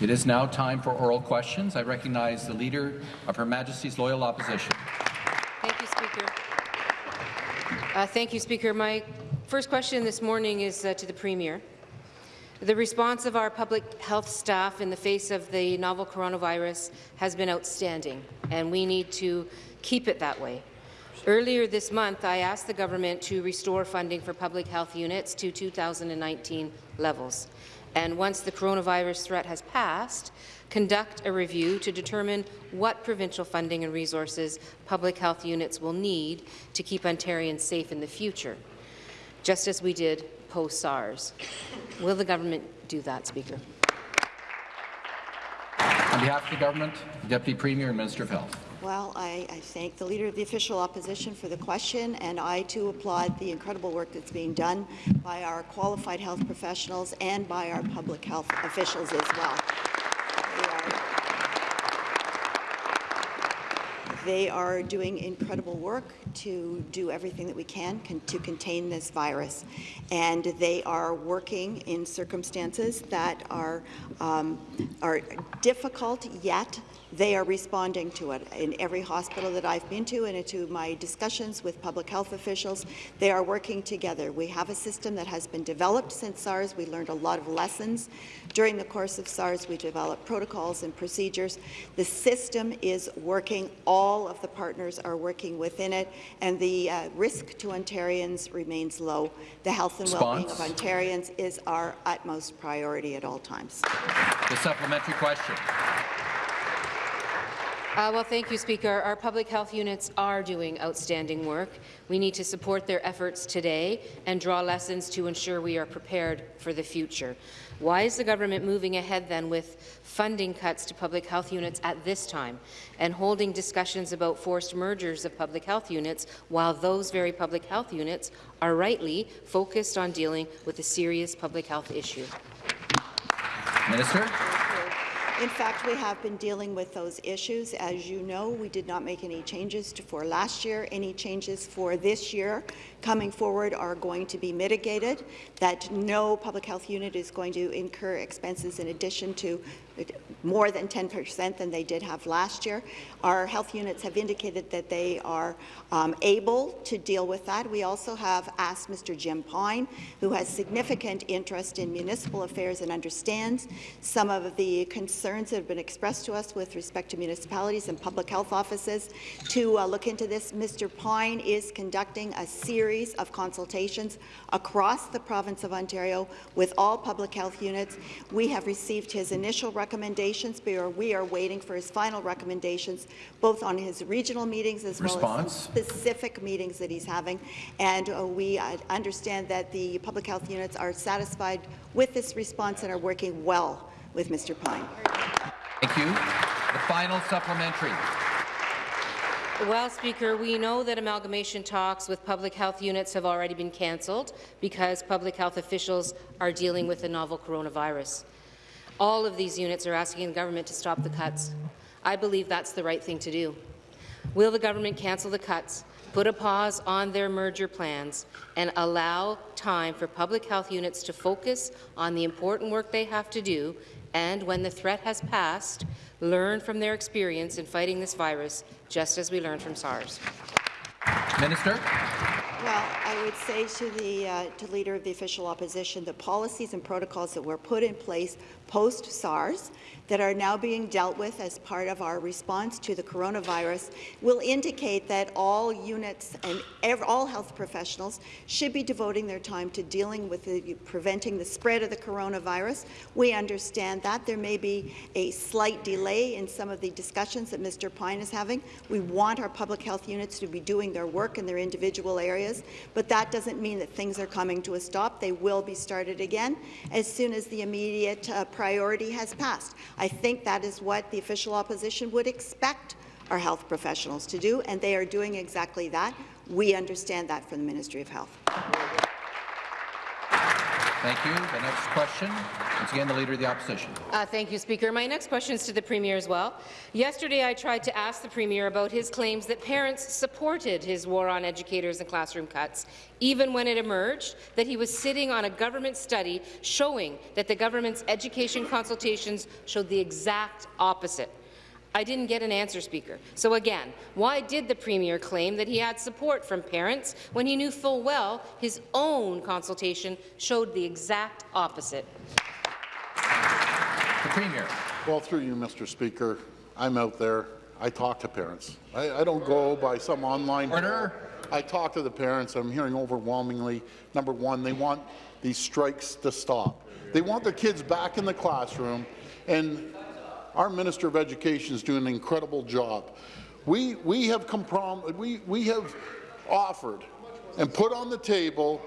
It is now time for oral questions. I recognize the Leader of Her Majesty's Loyal Opposition. Thank you, Speaker. Uh, thank you, Speaker. My first question this morning is uh, to the Premier. The response of our public health staff in the face of the novel coronavirus has been outstanding, and we need to keep it that way. Earlier this month, I asked the government to restore funding for public health units to 2019 levels. And once the coronavirus threat has passed, conduct a review to determine what provincial funding and resources public health units will need to keep Ontarians safe in the future, just as we did post-SARS. Will the government do that, Speaker? On behalf of the government, Deputy Premier and Minister of Health. Well, I, I, thank the Leader of the Official Opposition for the question, and I too applaud the incredible work that's being done by our qualified health professionals and by our public health officials as well. They are doing incredible work to do everything that we can con to contain this virus. And they are working in circumstances that are, um, are difficult, yet they are responding to it. In every hospital that I've been to and to my discussions with public health officials, they are working together. We have a system that has been developed since SARS. We learned a lot of lessons. During the course of SARS, we developed protocols and procedures. The system is working. All of the partners are working within it, and the uh, risk to Ontarians remains low. The health and well-being of Ontarians is our utmost priority at all times. The supplementary question. Uh, well, thank you, Speaker. Our public health units are doing outstanding work. We need to support their efforts today and draw lessons to ensure we are prepared for the future. Why is the government moving ahead then with funding cuts to public health units at this time and holding discussions about forced mergers of public health units while those very public health units are rightly focused on dealing with a serious public health issue? Minister. In fact, we have been dealing with those issues. As you know, we did not make any changes for last year. Any changes for this year coming forward are going to be mitigated, that no public health unit is going to incur expenses in addition to more than 10 percent than they did have last year. Our health units have indicated that they are um, able to deal with that. We also have asked Mr. Jim Pine, who has significant interest in municipal affairs and understands some of the concerns that have been expressed to us with respect to municipalities and public health offices, to uh, look into this. Mr. Pine is conducting a series of consultations across the province of Ontario with all public health units. We have received his initial recommendations, but we are waiting for his final recommendations, both on his regional meetings as Response. well as specific meetings that he's having. And uh, we uh, understand that the public health units are satisfied with this response and are working well with Mr. Pine. Thank you. The final supplementary. Well, Speaker, we know that amalgamation talks with public health units have already been cancelled because public health officials are dealing with the novel coronavirus. All of these units are asking the government to stop the cuts. I believe that's the right thing to do. Will the government cancel the cuts, put a pause on their merger plans, and allow time for public health units to focus on the important work they have to do, and when the threat has passed, learn from their experience in fighting this virus, just as we learned from SARS? Minister. Well, I would say to the uh, to leader of the official opposition, the policies and protocols that were put in place post-SARS that are now being dealt with as part of our response to the coronavirus will indicate that all units and all health professionals should be devoting their time to dealing with the, preventing the spread of the coronavirus. We understand that. There may be a slight delay in some of the discussions that Mr. Pine is having. We want our public health units to be doing their work in their individual areas, but that doesn't mean that things are coming to a stop. They will be started again as soon as the immediate uh, priority has passed. I think that is what the official opposition would expect our health professionals to do, and they are doing exactly that. We understand that from the Ministry of Health. Thank you. The next question, once again, the Leader of the Opposition. Uh, thank you, Speaker. My next question is to the Premier as well. Yesterday, I tried to ask the Premier about his claims that parents supported his war on educators and classroom cuts, even when it emerged that he was sitting on a government study showing that the government's education consultations showed the exact opposite. I didn't get an answer, Speaker. So again, why did the Premier claim that he had support from parents when he knew full well his own consultation showed the exact opposite? The Premier. Well, through you, Mr. Speaker, I'm out there. I talk to parents. I, I don't go by some online. Order. I talk to the parents. I'm hearing overwhelmingly, number one, they want these strikes to stop. They want their kids back in the classroom, and our Minister of Education is doing an incredible job. We, we, have, comprom we, we have offered and put on the table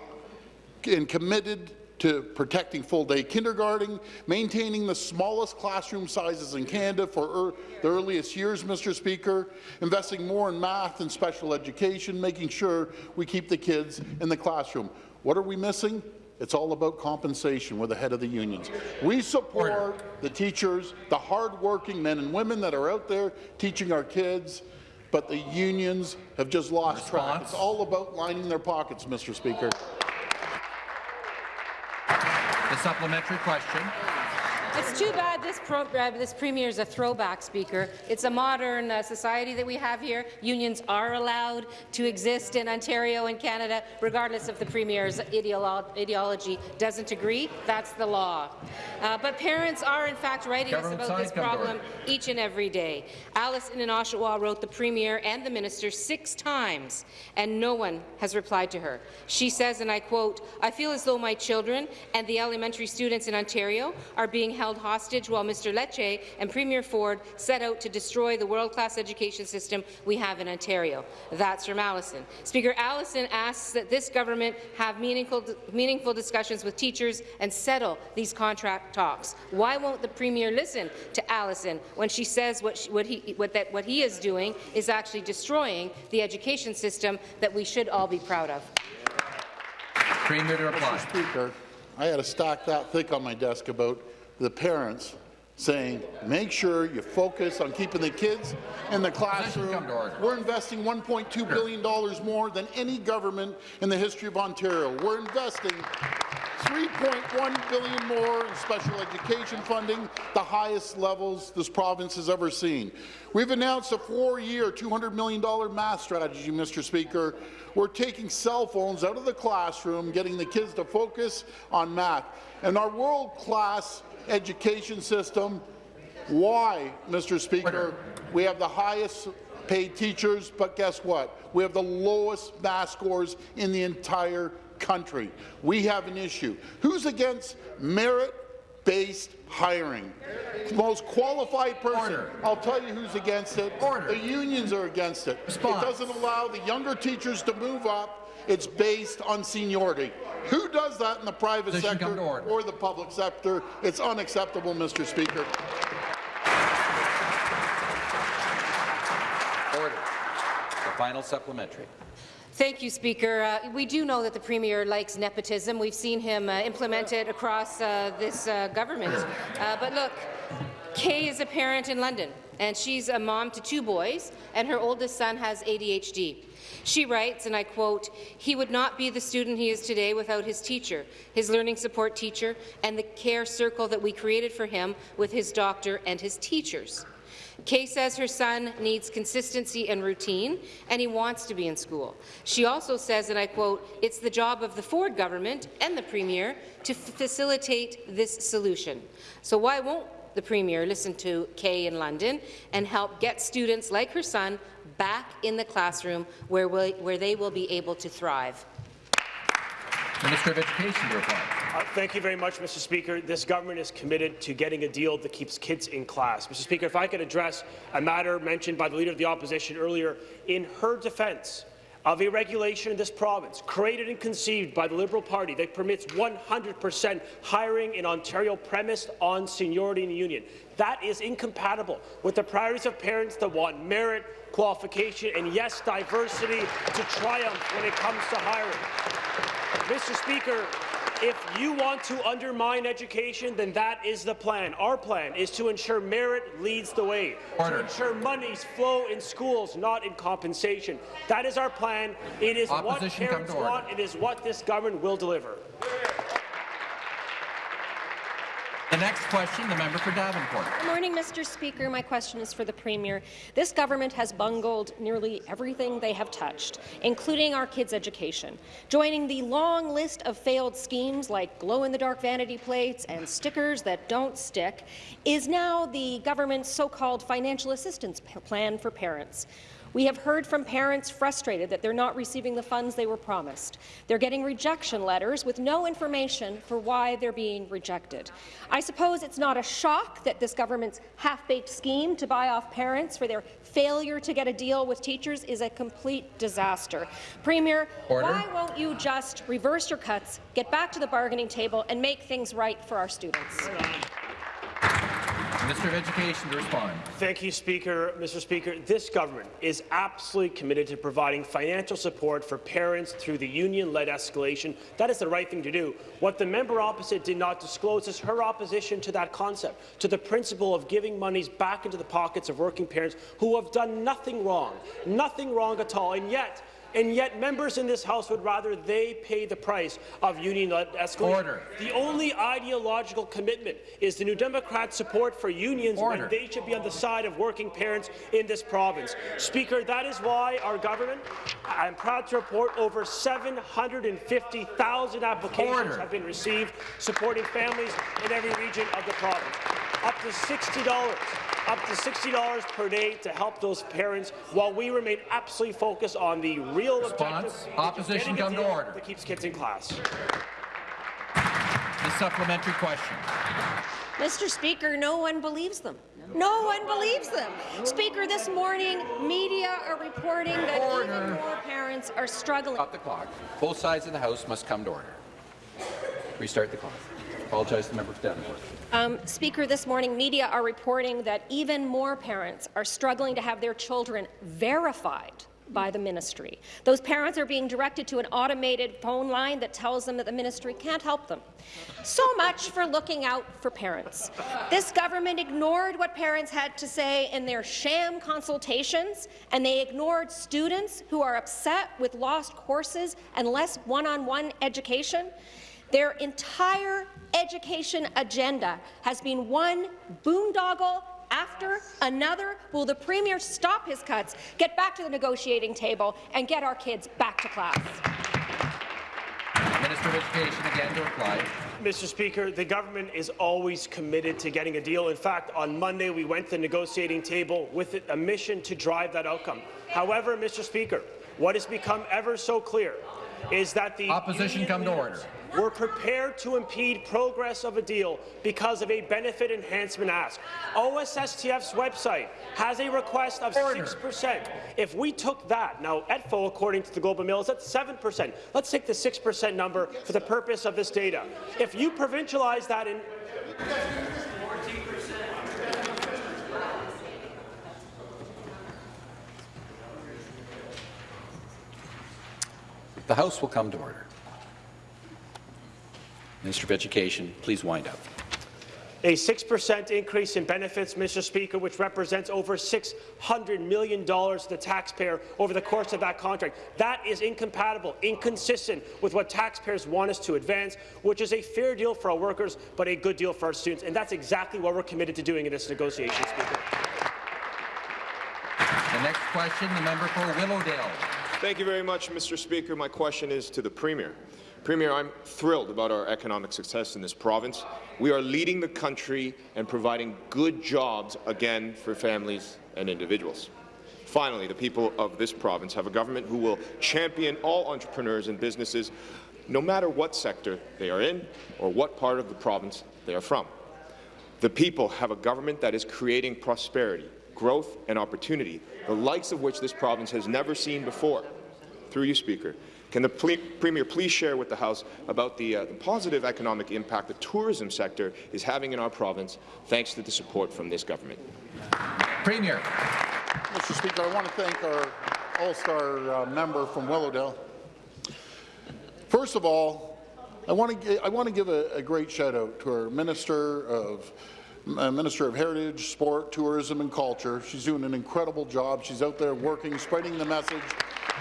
and committed to protecting full-day kindergarten, maintaining the smallest classroom sizes in Canada for er the earliest years, Mr. Speaker, investing more in math and special education, making sure we keep the kids in the classroom. What are we missing? It's all about compensation. We're the head of the unions. We support Order. the teachers, the hard-working men and women that are out there teaching our kids, but the unions have just lost track. It's all about lining their pockets, Mr. Speaker. The supplementary question. It's too bad this, pro uh, this premier is a throwback speaker. It's a modern uh, society that we have here. Unions are allowed to exist in Ontario and Canada, regardless if the premier's ideolo ideology doesn't agree. That's the law. Uh, but parents are, in fact, writing us about this side, come to problem order. each and every day. Alison in Oshawa wrote the Premier and the Minister six times, and no one has replied to her. She says, and I quote, I feel as though my children and the elementary students in Ontario are being held hostage while Mr. Lecce and Premier Ford set out to destroy the world-class education system we have in Ontario. That's from Allison. Speaker Allison asks that this government have meaningful, meaningful discussions with teachers and settle these contract talks. Why won't the Premier listen to Allison when she says what, she, what, he, what, that, what he is doing is actually destroying the education system that we should all be proud of? Premier to reply. Mr. Speaker, I had a stack that thick on my desk about the parents saying, make sure you focus on keeping the kids in the classroom. come to order. We're investing $1.2 billion more than any government in the history of Ontario. We're investing 3.1 billion more in special education funding, the highest levels this province has ever seen. We've announced a four-year, $200 million math strategy, Mr. Speaker. We're taking cell phones out of the classroom, getting the kids to focus on math. And our world-class education system, why, Mr. Speaker, we have the highest paid teachers, but guess what? We have the lowest math scores in the entire country. We have an issue. Who's against merit-based hiring? The most qualified person. Order. I'll tell you who's against it. Order. The unions are against it. Response. It doesn't allow the younger teachers to move up. It's based on seniority. Who does that in the private Position sector or the public sector? It's unacceptable, Mr. Speaker. Order. The final supplementary. Thank you, Speaker. Uh, we do know that the Premier likes nepotism. We've seen him uh, implement it across uh, this uh, government. Uh, but look, Kay is a parent in London, and she's a mom to two boys, and her oldest son has ADHD. She writes, and I quote, he would not be the student he is today without his teacher, his learning support teacher, and the care circle that we created for him with his doctor and his teachers. Kay says her son needs consistency and routine, and he wants to be in school. She also says, and I quote, it's the job of the Ford government and the Premier to facilitate this solution. So why won't the Premier listen to Kay in London and help get students like her son back in the classroom where, we, where they will be able to thrive? Minister of Education to reply. Uh, Thank you very much, Mr. Speaker. This government is committed to getting a deal that keeps kids in class. Mr. Speaker, if I could address a matter mentioned by the Leader of the Opposition earlier, in her defence of a regulation in this province, created and conceived by the Liberal Party that permits 100% hiring in Ontario premised on seniority in the union. That is incompatible with the priorities of parents that want merit, qualification, and yes, diversity to triumph when it comes to hiring. Mr. Speaker, If you want to undermine education, then that is the plan. Our plan is to ensure merit leads the way, Order. to ensure monies flow in schools, not in compensation. That is our plan. It is Opposition, what parents want. It is what this government will deliver. The next question, the member for Davenport. Good morning, Mr. Speaker. My question is for the Premier. This government has bungled nearly everything they have touched, including our kids' education. Joining the long list of failed schemes like glow-in-the-dark vanity plates and stickers that don't stick is now the government's so-called financial assistance plan for parents. We have heard from parents frustrated that they're not receiving the funds they were promised. They're getting rejection letters with no information for why they're being rejected. I suppose it's not a shock that this government's half-baked scheme to buy off parents for their failure to get a deal with teachers is a complete disaster. Premier, Order. why won't you just reverse your cuts, get back to the bargaining table, and make things right for our students? Minister of Education to respond. Thank you, Speaker. Mr. Speaker, this government is absolutely committed to providing financial support for parents through the union-led escalation. That is the right thing to do. What the member opposite did not disclose is her opposition to that concept, to the principle of giving monies back into the pockets of working parents who have done nothing wrong, nothing wrong at all, and yet and yet members in this House would rather they pay the price of union-led escalation. Order. The only ideological commitment is the New Democrat support for unions Order. when they should be on the side of working parents in this province. Speaker, that is why our government, I'm proud to report, over 750,000 applications Order. have been received supporting families in every region of the province. Up to $60 up to $60 per day to help those parents while we remain absolutely focused on the real Response. objective which is Opposition, come to order. that keeps kids in class. The supplementary question. Mr. Speaker, no one believes them. No one believes them. Speaker, this morning, media are reporting that Order. even more parents are struggling. Stop the clock. Both sides of the House must come to order. Restart the clock. Apologize to the member for Davenport. Um, Speaker, this morning, media are reporting that even more parents are struggling to have their children verified by the ministry. Those parents are being directed to an automated phone line that tells them that the ministry can't help them. So much for looking out for parents. This government ignored what parents had to say in their sham consultations, and they ignored students who are upset with lost courses and less one-on-one education. Their entire education agenda has been one boondoggle after another. Will the Premier stop his cuts, get back to the negotiating table, and get our kids back to class? Minister of Education again to reply. Mr. Speaker, the government is always committed to getting a deal. In fact, on Monday, we went to the negotiating table with a mission to drive that outcome. However, Mr. Speaker, what has become ever so clear is that the Opposition come to order. Were prepared to impede progress of a deal because of a benefit enhancement ask. OSSTF's website has a request of 6%. If we took that, now ETFO, according to the Globe and Mail, is at 7%. Let's take the 6% number for the purpose of this data. If you provincialize that in The House will come to order. Minister of Education, please wind up. A 6% increase in benefits, Mr. Speaker, which represents over $600 million to the taxpayer over the course of that contract. That is incompatible, inconsistent with what taxpayers want us to advance, which is a fair deal for our workers, but a good deal for our students. And that's exactly what we're committed to doing in this negotiation, Speaker. The next question, the member for Willowdale. Thank you very much, Mr. Speaker. My question is to the Premier. Premier, I'm thrilled about our economic success in this province. We are leading the country and providing good jobs again for families and individuals. Finally, the people of this province have a government who will champion all entrepreneurs and businesses, no matter what sector they are in or what part of the province they are from. The people have a government that is creating prosperity, growth and opportunity, the likes of which this province has never seen before. Through you, Speaker, can the ple Premier please share with the House about the, uh, the positive economic impact the tourism sector is having in our province thanks to the support from this government? Premier. Mr. Speaker, I want to thank our All-Star uh, member from Willowdale. First of all, I want to I want to give a, a great shout out to our Minister of uh, Minister of Heritage, Sport, Tourism and Culture. She's doing an incredible job. She's out there working, spreading the message.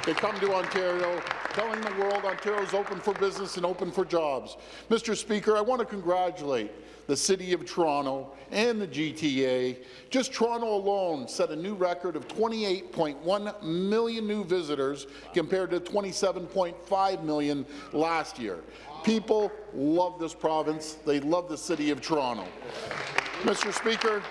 They come to Ontario, telling the world Ontario is open for business and open for jobs. Mr. Speaker, I want to congratulate the City of Toronto and the GTA. Just Toronto alone set a new record of 28.1 million new visitors compared to 27.5 million last year. People love this province. They love the City of Toronto. Mr. Speaker,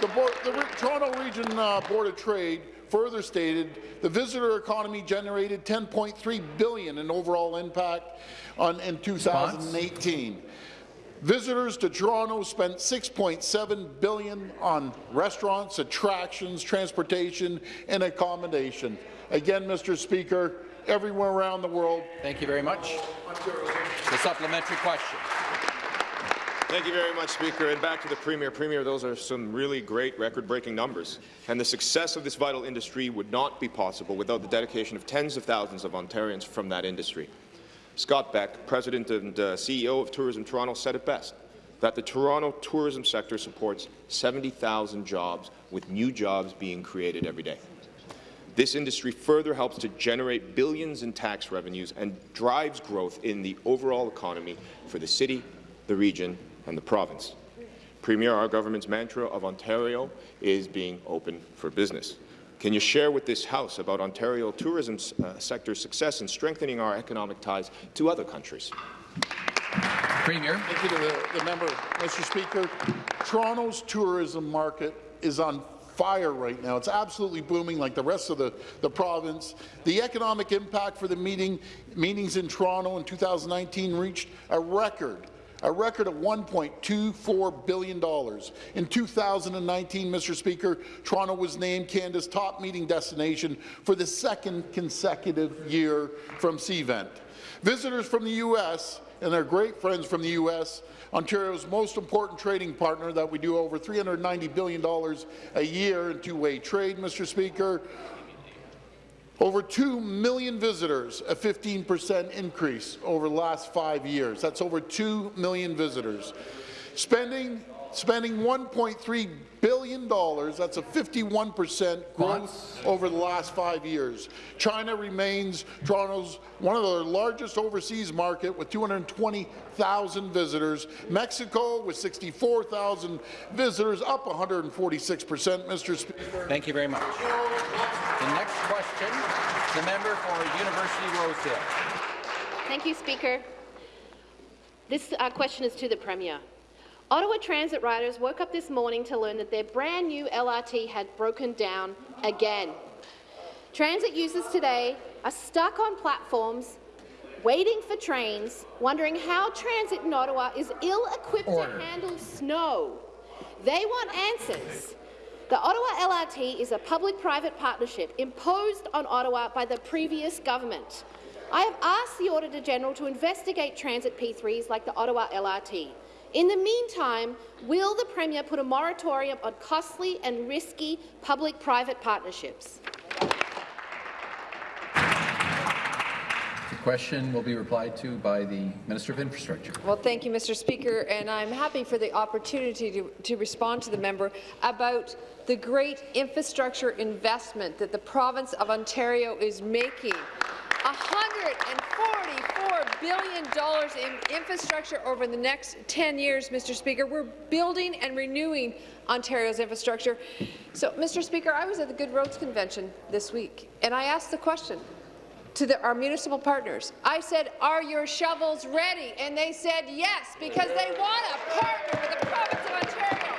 the, board, the Toronto Region uh, Board of Trade further stated the visitor economy generated 10.3 billion in overall impact on, in 2018. Visitors to Toronto spent 6.7 billion on restaurants, attractions, transportation, and accommodation. Again, Mr. Speaker, everywhere around the world. Thank you very much. The supplementary question. Thank you very much, Speaker. And back to the Premier. Premier, those are some really great record-breaking numbers. And the success of this vital industry would not be possible without the dedication of tens of thousands of Ontarians from that industry. Scott Beck, President and uh, CEO of Tourism Toronto, said it best, that the Toronto tourism sector supports 70,000 jobs, with new jobs being created every day. This industry further helps to generate billions in tax revenues and drives growth in the overall economy for the city, the region and the province. Premier, our government's mantra of Ontario is being open for business. Can you share with this House about Ontario tourism uh, sector success in strengthening our economic ties to other countries? Premier. Thank you to the, the member. Mr. Speaker, Toronto's tourism market is on fire right now. It's absolutely booming like the rest of the, the province. The economic impact for the meeting, meetings in Toronto in 2019 reached a record a record of $1.24 billion. In 2019, Mr. Speaker, Toronto was named Canada's top meeting destination for the second consecutive year from CVent. Visitors from the U.S. and their great friends from the U.S., Ontario's most important trading partner that we do over $390 billion a year in two-way trade, Mr. Speaker, over 2 million visitors, a 15% increase over the last five years. That's over 2 million visitors. Spending spending $1.3 billion. That's a 51 percent growth over the last five years. China remains Toronto's one of the largest overseas market with 220,000 visitors. Mexico with 64,000 visitors, up 146 percent, Mr. Speaker. Thank you very much. The next question, the member for University Rosedale. Thank you, Speaker. This uh, question is to the Premier. Ottawa Transit riders woke up this morning to learn that their brand new LRT had broken down again. Transit users today are stuck on platforms, waiting for trains, wondering how transit in Ottawa is ill-equipped to handle snow. They want answers. The Ottawa LRT is a public-private partnership imposed on Ottawa by the previous government. I have asked the Auditor-General to investigate transit P3s like the Ottawa LRT. In the meantime, will the Premier put a moratorium on costly and risky public-private partnerships? Question will be replied to by the Minister of Infrastructure. Well, thank you, Mr. Speaker, and I'm happy for the opportunity to, to respond to the member about the great infrastructure investment that the province of Ontario is making. $144 billion in infrastructure over the next 10 years, Mr. Speaker. We're building and renewing Ontario's infrastructure. So, Mr. Speaker, I was at the Good Roads Convention this week, and I asked the question to the, our municipal partners. I said, are your shovels ready? And they said yes, because they want to partner with the province of Ontario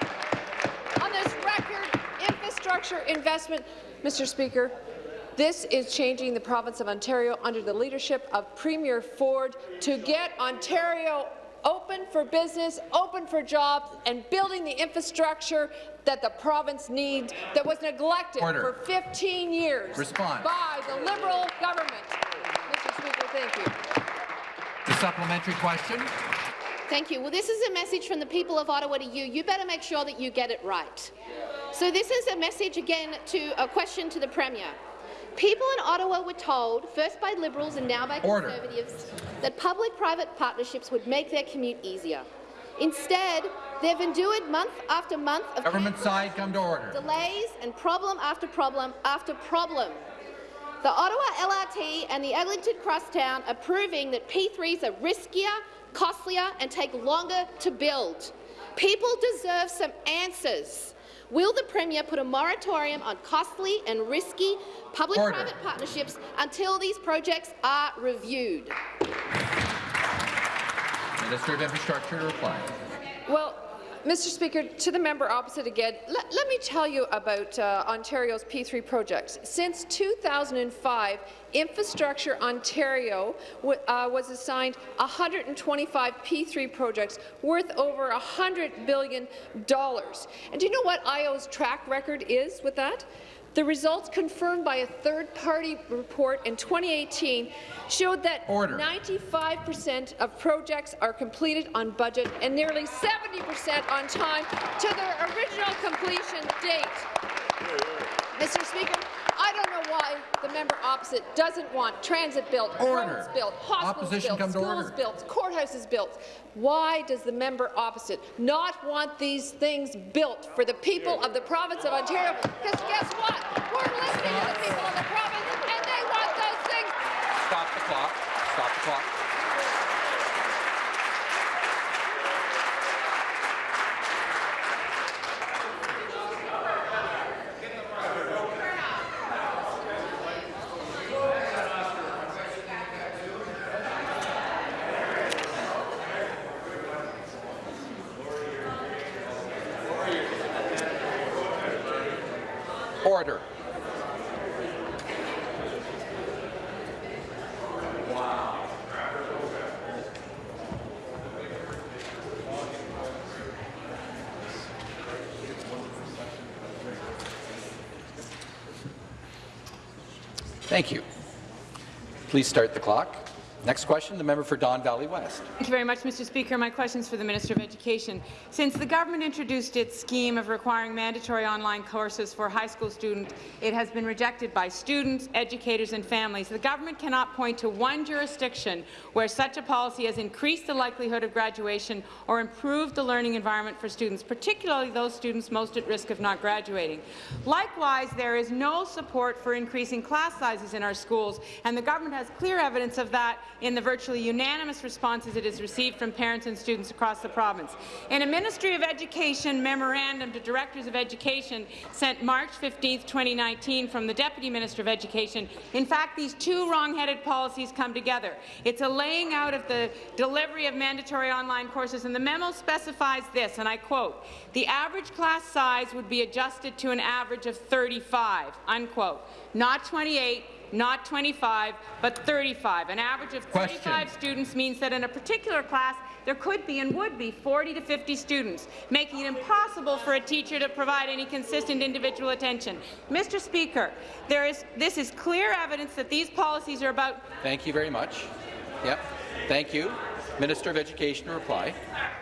on this record infrastructure investment. Mr. Speaker, this is changing the province of Ontario under the leadership of Premier Ford to get Ontario open for business, open for jobs, and building the infrastructure that the province needs that was neglected Order. for 15 years Response. by the Liberal government. Mr. Speaker, thank you. The supplementary question. Thank you. Well, this is a message from the people of Ottawa to you. You better make sure that you get it right. So this is a message again to a question to the Premier. People in Ottawa were told, first by Liberals and now by Order. Conservatives, that public-private partnerships would make their commute easier. Instead, they've endured month after month of Government side, come to order. delays and problem after problem after problem. The Ottawa LRT and the Eglinton Crosstown are proving that P3s are riskier, costlier and take longer to build. People deserve some answers. Will the Premier put a moratorium on costly and risky public-private partnerships until these projects are reviewed? Minister of Infrastructure to reply. Well, Mr. Speaker, to the member opposite again, let, let me tell you about uh, Ontario's P3 projects. Since 2005, Infrastructure Ontario uh, was assigned 125 P3 projects worth over $100 billion. And do you know what IO's track record is with that? The results confirmed by a third-party report in 2018 showed that 95% of projects are completed on budget and nearly 70% on time to their original completion date. Mr. Speaker, I don't know why the member opposite doesn't want transit built, Order. roads built, hospitals Opposition built, schools built, courthouses built. Why does the member opposite not want these things built for the people of the province of Ontario? Because guess what? We're listening to the people of the province, and they want those things Stop the clock. Stop the clock. Order. Thank you. Please start the clock. Next question, the member for Don Valley West. Thank you very much, Mr. Speaker. My question is for the Minister of Education. Since the government introduced its scheme of requiring mandatory online courses for high school students, it has been rejected by students, educators and families. The government cannot point to one jurisdiction where such a policy has increased the likelihood of graduation or improved the learning environment for students, particularly those students most at risk of not graduating. Likewise, there is no support for increasing class sizes in our schools, and the government has clear evidence of that in the virtually unanimous responses it has received from parents and students across the province. In a Ministry of Education memorandum to Directors of Education sent March 15, 2019 from the Deputy Minister of Education, in fact, these two wrong-headed policies come together. It's a laying out of the delivery of mandatory online courses, and the memo specifies this, and I quote, the average class size would be adjusted to an average of 35, unquote, not 28, not 25, but 35. An average of 35 Question. students means that in a particular class, there could be and would be 40 to 50 students, making it impossible for a teacher to provide any consistent individual attention. Mr. Speaker, there is, this is clear evidence that these policies are about Thank you very much. Yep. Thank you. Minister of Education to reply.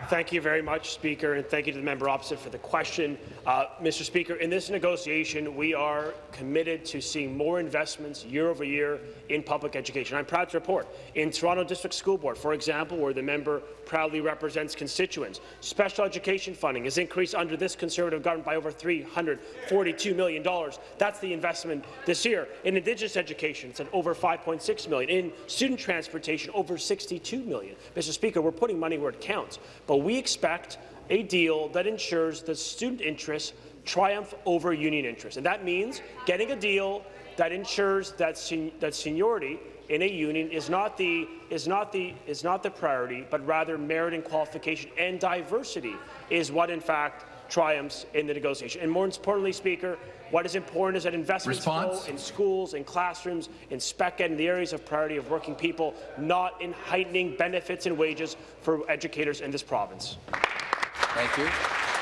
Thank you very much, Speaker, and thank you to the member opposite for the question. Uh, Mr. Speaker, in this negotiation, we are committed to seeing more investments year over year in public education. I'm proud to report in Toronto District School Board, for example, where the member proudly represents constituents, special education funding is increased under this Conservative government by over $342 million. That's the investment this year. In Indigenous education, it's at over 5.6 million. In student transportation, over 62 million. Mr. Speaker, we're putting money where it counts, but we expect a deal that ensures that student interests triumph over union interests. And that means getting a deal that ensures that, sen that seniority in a union is not the is not the is not the priority, but rather merit and qualification and diversity is what in fact triumphs in the negotiation. And more importantly, Speaker, what is important is that investments Response? flow in schools, in classrooms, in spec ed, in the areas of priority of working people, not in heightening benefits and wages for educators in this province. Thank you.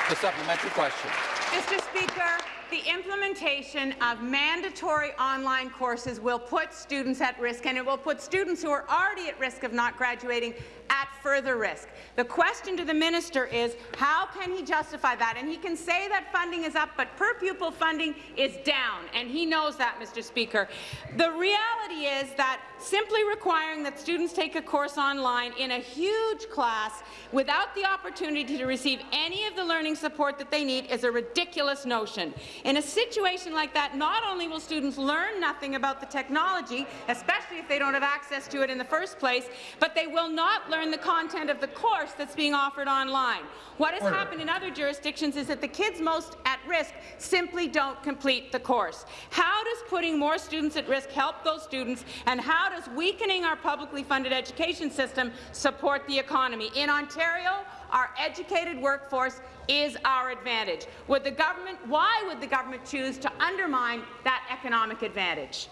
The supplementary question. Mr. Speaker, the implementation of mandatory online courses will put students at risk, and it will put students who are already at risk of not graduating at further risk. The question to the minister is, how can he justify that? And he can say that funding is up, but per pupil funding is down, and he knows that, Mr. Speaker. The reality is that simply requiring that students take a course online in a huge class without the opportunity to receive any of the learning support that they need is a ridiculous notion. In a situation like that, not only will students learn nothing about the technology, especially if they don't have access to it in the first place, but they will not learn the content of the course that's being offered online. What has Order. happened in other jurisdictions is that the kids most at risk simply don't complete the course. How does putting more students at risk help those students, and how does weakening our publicly funded education system support the economy? In Ontario, our educated workforce is our advantage. Would the government, why would the government choose to undermine that economic advantage?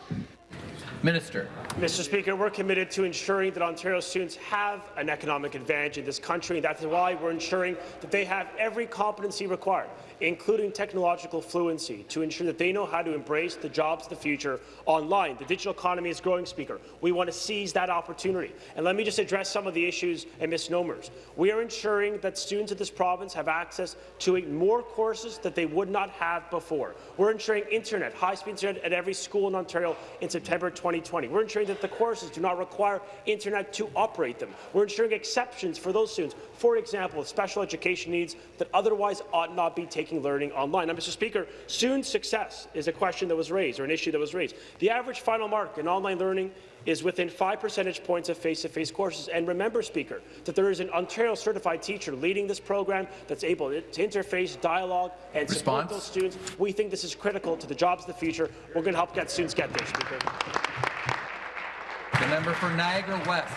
Minister. Mr. Speaker, we're committed to ensuring that Ontario students have an economic advantage in this country. And that's why we're ensuring that they have every competency required, including technological fluency, to ensure that they know how to embrace the jobs of the future online. The digital economy is growing, Speaker. We want to seize that opportunity. And let me just address some of the issues and misnomers. We are ensuring that students of this province have access to more courses that they would not have before. We're ensuring internet, high-speed internet at every school in Ontario in September 2020. We're ensuring that the courses do not require internet to operate them. We're ensuring exceptions for those students, for example, with special education needs that otherwise ought not be taking learning online. Now, Mr. Speaker, soon success is a question that was raised, or an issue that was raised. The average final mark in online learning is within five percentage points of face-to-face -face courses. And remember, Speaker, that there is an Ontario-certified teacher leading this program that's able to interface, dialogue, and support those students. We think this is critical to the jobs of the future. We're going to help get students get there, Speaker. The member for Niagara West.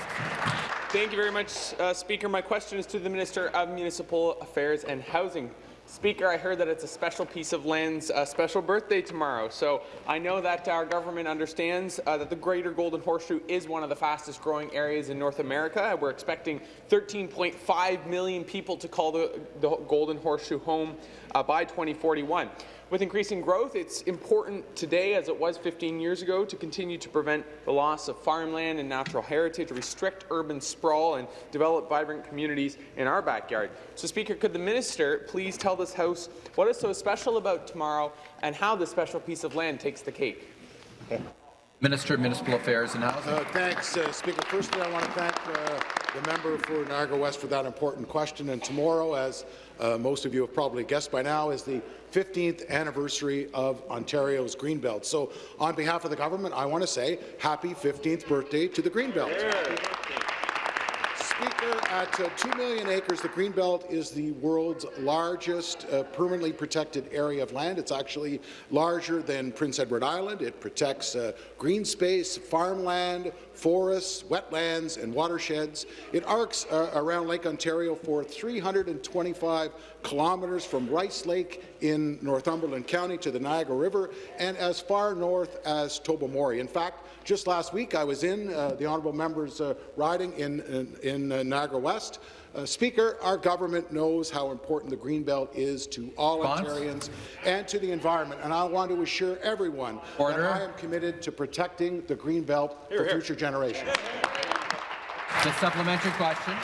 Thank you very much, uh, Speaker. My question is to the Minister of Municipal Affairs and Housing. Speaker, I heard that it's a special piece of land's uh, special birthday tomorrow, so I know that our government understands uh, that the Greater Golden Horseshoe is one of the fastest growing areas in North America. We're expecting 13.5 million people to call the, the Golden Horseshoe home uh, by 2041. With increasing growth, it's important today, as it was 15 years ago, to continue to prevent the loss of farmland and natural heritage, restrict urban sprawl, and develop vibrant communities in our backyard. So, Speaker, could the minister please tell this House what is so special about tomorrow and how this special piece of land takes the cake? Minister of Municipal Affairs and Housing. Uh, thanks, uh, Speaker. Firstly, I want to thank uh, the member for Niagara West for that important question. And tomorrow, as uh, most of you have probably guessed by now, is the 15th anniversary of Ontario's Greenbelt. So, on behalf of the government, I want to say happy 15th birthday to the Greenbelt. Speaker, at uh, 2 million acres, the Greenbelt is the world's largest uh, permanently protected area of land. It's actually larger than Prince Edward Island. It protects uh, green space, farmland, forests, wetlands, and watersheds. It arcs uh, around Lake Ontario for 325 kilometres from Rice Lake in Northumberland County to the Niagara River and as far north as Tobermory. In fact, just last week I was in uh, the honourable member's uh, riding in, in, in uh, Niagara West. Uh, Speaker, our government knows how important the Greenbelt is to all? Ontarians and to the environment, and I want to assure everyone Order. that I am committed to protecting the Greenbelt for future generations. The supplementary question.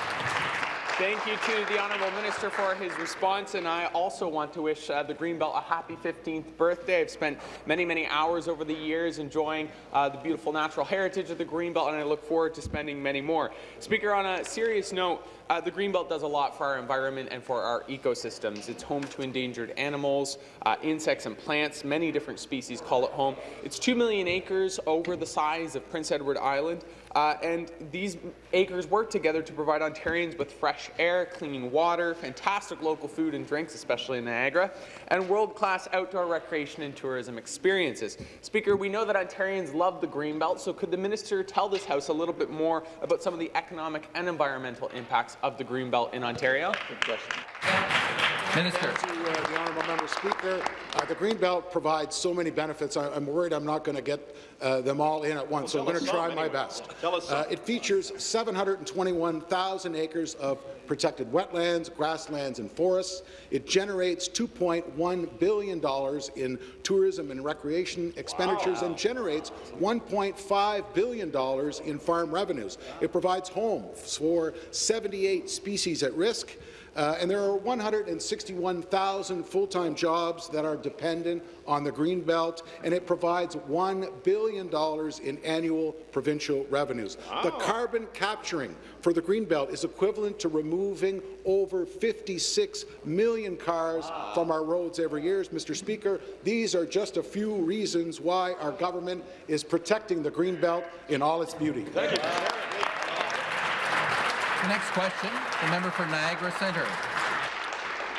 Thank you to the Honourable Minister for his response, and I also want to wish uh, the Greenbelt a happy 15th birthday. I've spent many, many hours over the years enjoying uh, the beautiful natural heritage of the Greenbelt, and I look forward to spending many more. Speaker, on a serious note, uh, the Greenbelt does a lot for our environment and for our ecosystems. It's home to endangered animals, uh, insects and plants. Many different species call it home. It's 2 million acres over the size of Prince Edward Island. Uh, and these acres work together to provide Ontarians with fresh air, clean water, fantastic local food and drinks, especially in Niagara, and world-class outdoor recreation and tourism experiences. Speaker, we know that Ontarians love the Greenbelt, so could the minister tell this House a little bit more about some of the economic and environmental impacts of the Greenbelt in Ontario? Good question. Minister. Thank you, uh, the honourable member speaker. Uh, the green belt provides so many benefits. I, am worried I'm not going to get uh, them all in at once, so I'm going to try my best. Uh, it features 721,000 acres of protected wetlands, grasslands, and forests. It generates $2.1 billion in tourism and recreation expenditures wow. and generates $1.5 billion in farm revenues. It provides homes for 78 species at risk, uh, and there are 161,000 full-time jobs that are dependent on the Greenbelt, and it provides $1 billion in annual provincial revenues. Wow. The carbon capturing for the Greenbelt is equivalent to removing over 56 million cars wow. from our roads every year. Mr. Speaker, these are just a few reasons why our government is protecting the Greenbelt in all its beauty. Thank you. Next question, the member for Niagara Centre.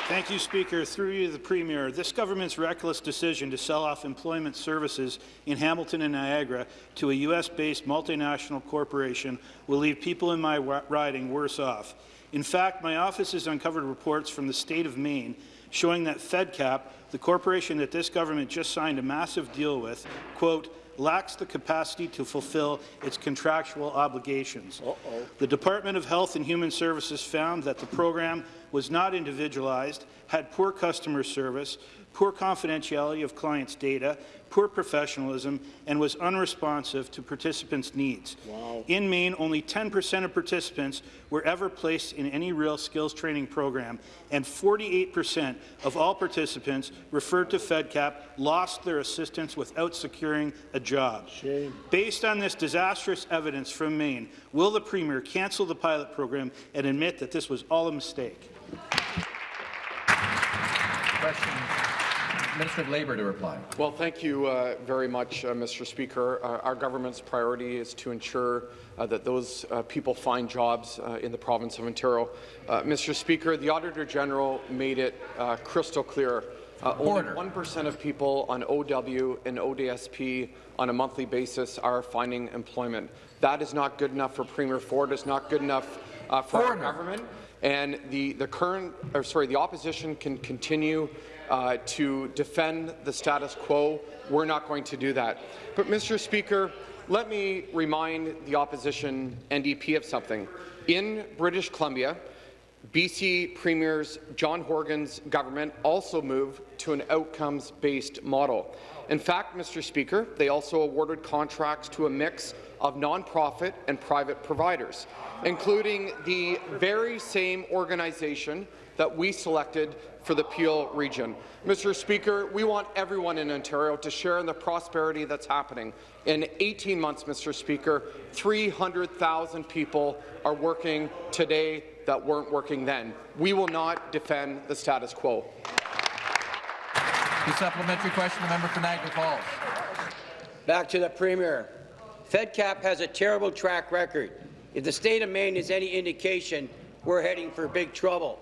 Thank you, Speaker. Through you, the Premier. This government's reckless decision to sell off employment services in Hamilton and Niagara to a U.S.-based multinational corporation will leave people in my riding worse off. In fact, my office has uncovered reports from the state of Maine showing that FedCap, the corporation that this government just signed a massive deal with, quote, lacks the capacity to fulfill its contractual obligations. Uh -oh. The Department of Health and Human Services found that the program was not individualized, had poor customer service, poor confidentiality of clients' data, poor professionalism, and was unresponsive to participants' needs. Wow. In Maine, only 10% of participants were ever placed in any real skills training program, and 48% of all participants referred to FedCap lost their assistance without securing a job. Shame. Based on this disastrous evidence from Maine, will the Premier cancel the pilot program and admit that this was all a mistake? Question. Minister of Labour to reply. Well, thank you uh, very much, uh, Mr. Speaker. Uh, our government's priority is to ensure uh, that those uh, people find jobs uh, in the province of Ontario. Mr. Speaker, the Auditor General made it crystal clear uh, only 1% of people on OW and ODSP on a monthly basis are finding employment. That is not good enough for Premier Ford. It's not good enough uh, for Order. our government. And the, the current, or sorry, the opposition can continue uh, to defend the status quo. We're not going to do that. But, Mr. Speaker, let me remind the opposition NDP of something. In British Columbia, BC Premier's John Horgan's government also moved to an outcomes-based model. In fact, Mr. Speaker, they also awarded contracts to a mix of nonprofit and private providers, including the very same organization that we selected for the Peel region. Mr. Speaker, we want everyone in Ontario to share in the prosperity that's happening. In 18 months, Mr. Speaker, 300,000 people are working today that weren't working then. We will not defend the status quo. The supplementary question, the member for Niagara Falls. Back to the Premier. FedCap has a terrible track record. If the state of Maine is any indication, we're heading for big trouble.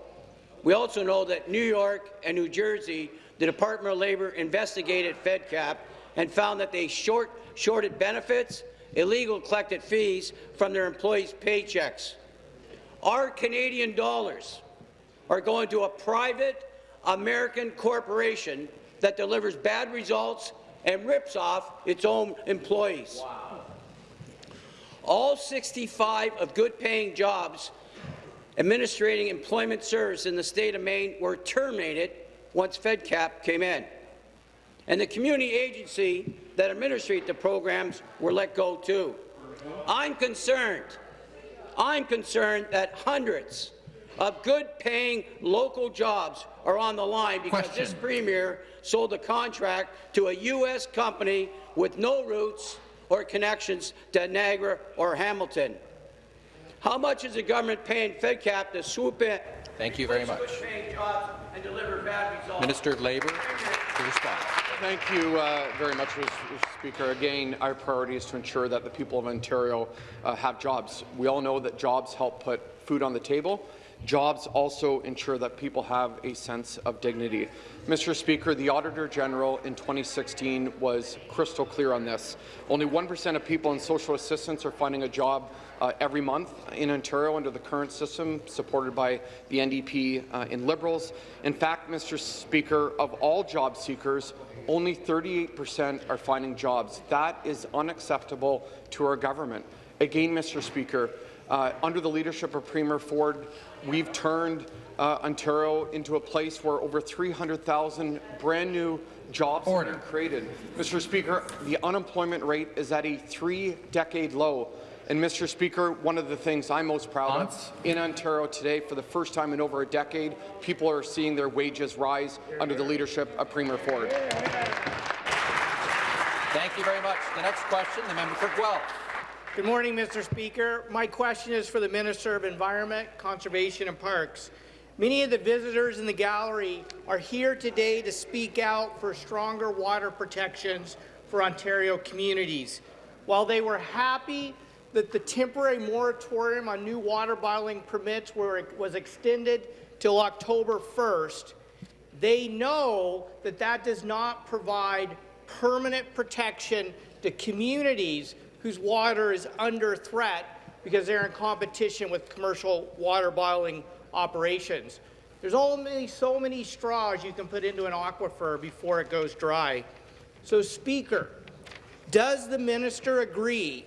We also know that New York and New Jersey, the Department of Labour investigated FedCap and found that they short, shorted benefits, illegal collected fees from their employees' paychecks. Our Canadian dollars are going to a private American corporation that delivers bad results and rips off its own employees. Wow. All 65 of good-paying jobs administrating employment service in the state of Maine were terminated once FedCap came in. And the community agency that administrate the programs were let go too. I'm concerned, I'm concerned that hundreds of good-paying local jobs are on the line because Question. this premier sold a contract to a U.S. company with no roots or connections to Niagara or Hamilton. How much is the government paying FedCap to swoop in? Thank you very much. Minister of Labour to respond. Thank you uh, very much, Mr. Speaker. Again, our priority is to ensure that the people of Ontario uh, have jobs. We all know that jobs help put food on the table. Jobs also ensure that people have a sense of dignity. Mr. Speaker, the Auditor General in 2016 was crystal clear on this. Only 1% of people in social assistance are finding a job uh, every month in Ontario under the current system, supported by the NDP uh, and Liberals. In fact, Mr. Speaker, of all job seekers, only 38% are finding jobs. That is unacceptable to our government. Again, Mr. Speaker, uh, under the leadership of Premier Ford, we've turned uh, Ontario into a place where over 300,000 brand new jobs Order. have been created. Mr. Speaker, the unemployment rate is at a three-decade low. And Mr. Speaker, one of the things I'm most proud of in Ontario today, for the first time in over a decade, people are seeing their wages rise under the leadership of Premier Ford. Thank you very much. The next question, the member for Guelph. Good morning, Mr. Speaker. My question is for the Minister of Environment, Conservation and Parks. Many of the visitors in the gallery are here today to speak out for stronger water protections for Ontario communities. While they were happy that the temporary moratorium on new water bottling permits were, was extended till October 1st, they know that that does not provide permanent protection to communities whose water is under threat because they're in competition with commercial water bottling operations. There's only so many straws you can put into an aquifer before it goes dry. So, Speaker, does the minister agree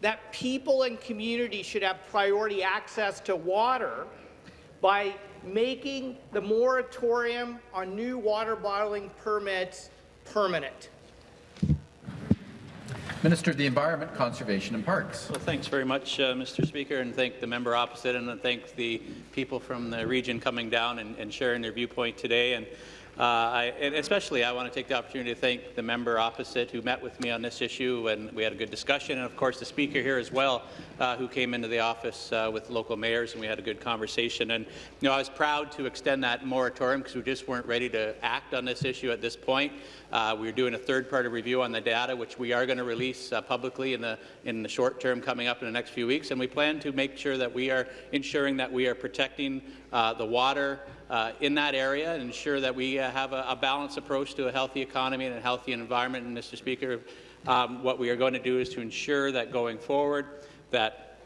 that people and communities should have priority access to water by making the moratorium on new water bottling permits permanent. Minister of the Environment, Conservation and Parks. Well, thanks very much, uh, Mr. Speaker, and thank the member opposite, and thank the people from the region coming down and, and sharing their viewpoint today. And uh, I, and especially, I want to take the opportunity to thank the member opposite who met with me on this issue, and we had a good discussion, and of course the speaker here as well, uh, who came into the office uh, with local mayors, and we had a good conversation. And you know, I was proud to extend that moratorium because we just weren't ready to act on this issue at this point. Uh, we're doing a third-party review on the data, which we are going to release uh, publicly in the in the short term coming up in the next few weeks, and we plan to make sure that we are ensuring that we are protecting uh, the water uh, in that area and ensure that we uh, have a, a, balanced approach to a healthy economy and a healthy environment. And Mr. Speaker, um, what we are going to do is to ensure that going forward that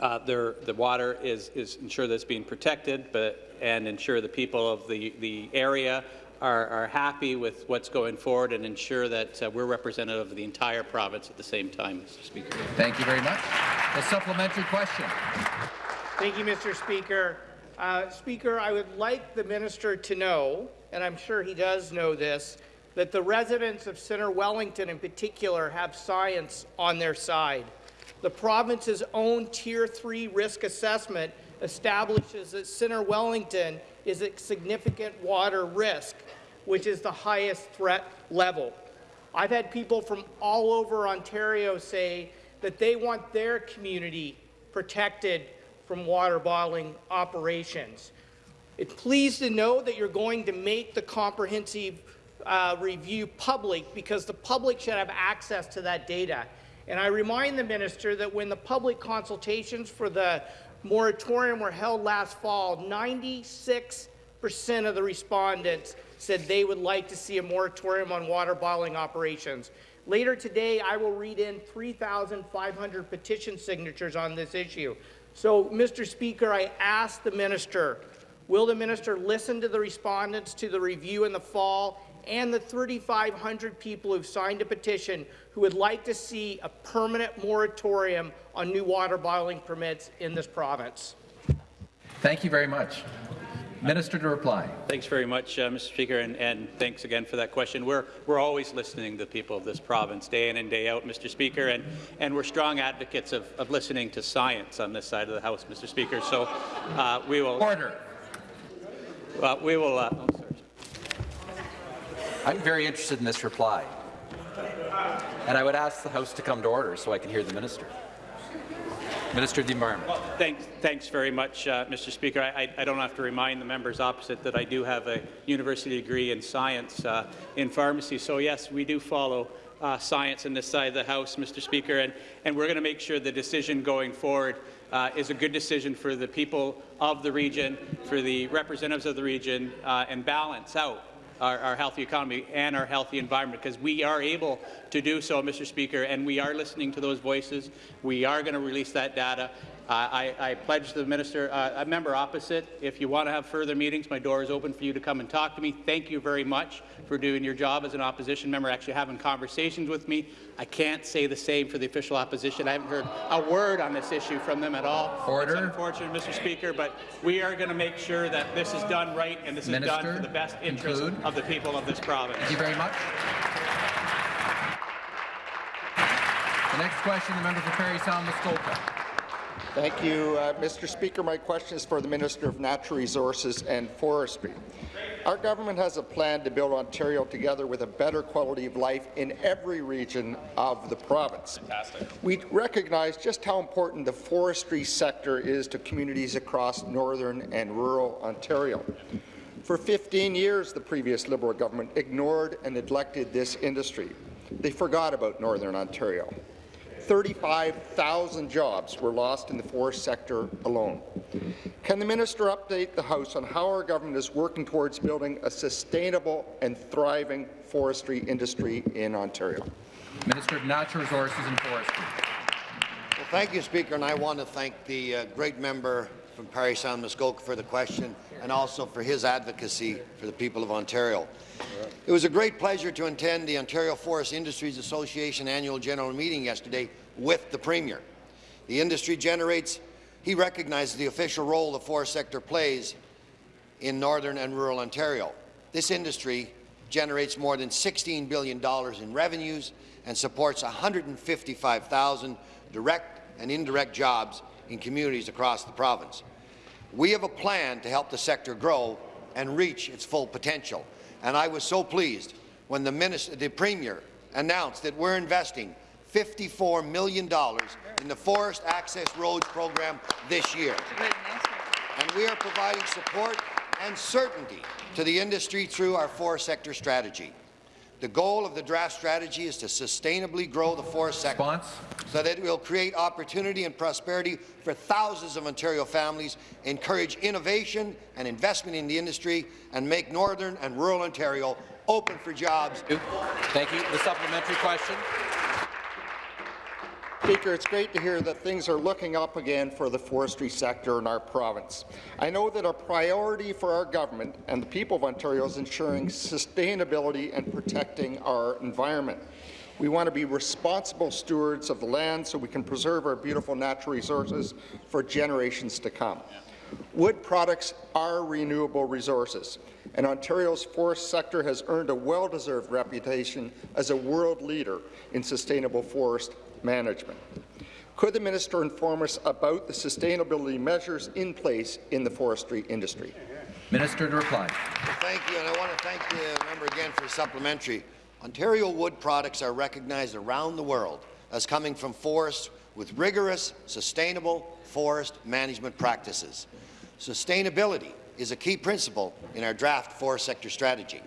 uh, there, the water is, is ensure that it's being protected, but and ensure the people of the, the area are, are happy with what's going forward and ensure that uh, we're representative of the entire province at the same time, Mr. Speaker. Thank you very much. A supplementary question. Thank you, Mr. Speaker. Uh, Speaker, I would like the minister to know, and I'm sure he does know this, that the residents of Centre Wellington in particular have science on their side. The province's own Tier 3 risk assessment establishes that Centre Wellington is at significant water risk, which is the highest threat level. I've had people from all over Ontario say that they want their community protected from water bottling operations. It's pleased to know that you're going to make the comprehensive uh, review public because the public should have access to that data. And I remind the minister that when the public consultations for the moratorium were held last fall, 96 percent of the respondents said they would like to see a moratorium on water bottling operations. Later today, I will read in 3,500 petition signatures on this issue. So, Mr. Speaker, I ask the minister, will the minister listen to the respondents to the review in the fall and the 3,500 people who've signed a petition who would like to see a permanent moratorium on new water bottling permits in this province? Thank you very much. Minister to reply. Thanks very much, uh, Mr. Speaker, and, and, thanks again for that question. We're, we're always listening to the people of this province, day in and day out, Mr. Speaker, and, and we're strong advocates of, of listening to science on this side of the House, Mr. Speaker. So uh, we will... Order. Well, we will... I'm very interested in this reply, and I would ask the House to come to order so I can hear the minister. Minister of the Environment. Well, thanks, thanks very much, uh, Mr. Speaker. I, I, don't have to remind the members opposite that I do have a university degree in science uh, in pharmacy. So yes, we do follow uh, science in this side of the House, Mr. Speaker, and, and we're going to make sure the decision going forward uh, is a good decision for the people of the region, for the representatives of the region, uh, and balance out our, our, healthy economy and our healthy environment, because we are able to do so, Mr. Speaker, and we are listening to those voices. We are going to release that data. I, I, pledge the minister, uh, a member opposite, if you want to have further meetings, my door is open for you to come and talk to me. Thank you very much for doing your job as an opposition member, actually having conversations with me. I can't say the same for the official opposition. I haven't heard a word on this issue from them at all. Order. It's unfortunate, Mr. Speaker, but we are going to make sure that this is done right and this minister, is done for the best interest conclude. of the people of this province. Thank you very much. The next question, the member for Parry Sound Muskoka. Thank you, uh, Mr. Speaker. My question is for the Minister of Natural Resources and Forestry. Our government has a plan to build Ontario together with a better quality of life in every region of the province. Fantastic. We recognize just how important the forestry sector is to communities across northern and rural Ontario. For 15 years, the previous Liberal government ignored and neglected this industry. They forgot about Northern Ontario. 35,000 jobs were lost in the forest sector alone. Can the minister update the House on how our government is working towards building a sustainable and thriving forestry industry in Ontario? Minister of Natural Resources and Forestry. Well, thank you, Speaker, and I want to thank the uh, great member from Parry Sound Muskoka for the question and also for his advocacy for the people of Ontario. It was a great pleasure to attend the Ontario Forest Industries Association annual general meeting yesterday with the Premier. The industry generates, he recognizes the official role the forest sector plays in northern and rural Ontario. This industry generates more than $16 billion in revenues and supports 155,000 direct and indirect jobs in communities across the province. We have a plan to help the sector grow and reach its full potential. And I was so pleased when the, minister, the Premier announced that we're investing $54 million in the Forest Access Roads program this year. And we are providing support and certainty to the industry through our forest sector strategy. The goal of the draft strategy is to sustainably grow the forest sector Response? so that it will create opportunity and prosperity for thousands of Ontario families, encourage innovation and investment in the industry, and make northern and rural Ontario open for jobs. Thank you. The supplementary question. Speaker, it's great to hear that things are looking up again for the forestry sector in our province. I know that a priority for our government and the people of Ontario is ensuring sustainability and protecting our environment. We want to be responsible stewards of the land so we can preserve our beautiful natural resources for generations to come. Wood products are renewable resources, and Ontario's forest sector has earned a well-deserved reputation as a world leader in sustainable forest management. Could the minister inform us about the sustainability measures in place in the forestry industry? Minister to reply. Thank you, and I want to thank the member again for supplementary. Ontario wood products are recognized around the world as coming from forests with rigorous, sustainable forest management practices. Sustainability is a key principle in our draft forest sector strategy.